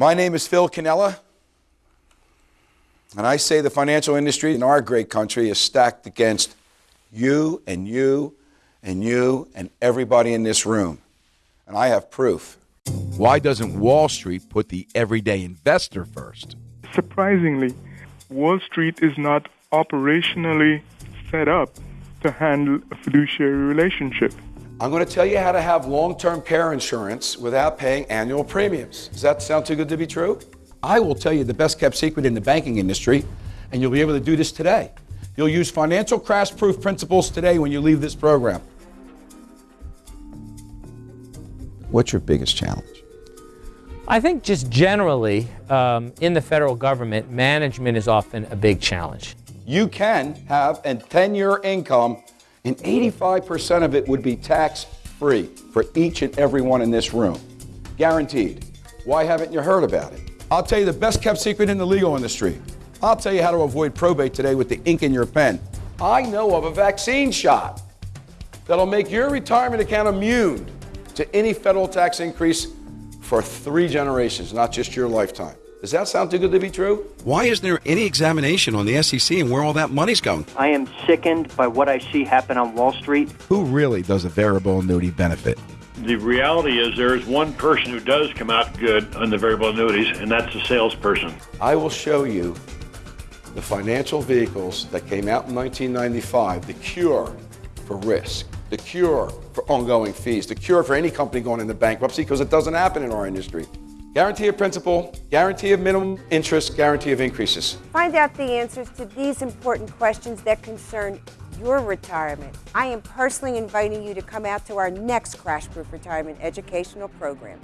My name is Phil Cannella, and I say the financial industry in our great country is stacked against you and you and you and everybody in this room. And I have proof. Why doesn't Wall Street put the everyday investor first? Surprisingly, Wall Street is not operationally set up to handle a fiduciary relationship. I'm going to tell you how to have long term care insurance without paying annual premiums. Does that sound too good to be true? I will tell you the best kept secret in the banking industry, and you'll be able to do this today. You'll use financial crash proof principles today when you leave this program. What's your biggest challenge? I think just generally um, in the federal government, management is often a big challenge. You can have a 10 year income, and 85% of it would be tax free for each and every one in this room. Guaranteed. Why haven't you heard about it? I'll tell you the best kept secret in the legal industry. I'll tell you how to avoid probate today with the ink in your pen. I know of a vaccine shot that'll make your retirement account immune to any federal tax increase for three generations, not just your lifetime. Does that sound too good to be true? Why isn't there any examination on the SEC and where all that money's going? I am sickened by what I see happen on Wall Street. Who really does a variable annuity benefit? The reality is there is one person who does come out good on the variable annuities, and that's the salesperson. I will show you the financial vehicles that came out in 1995, the cure for risk, the cure for ongoing fees, the cure for any company going into bankruptcy because it doesn't happen in our industry. Guarantee of principal, guarantee of minimum interest, guarantee of increases. Find out the answers to these important questions that concern your retirement. I am personally inviting you to come out to our next Crash Proof Retirement Educational Program.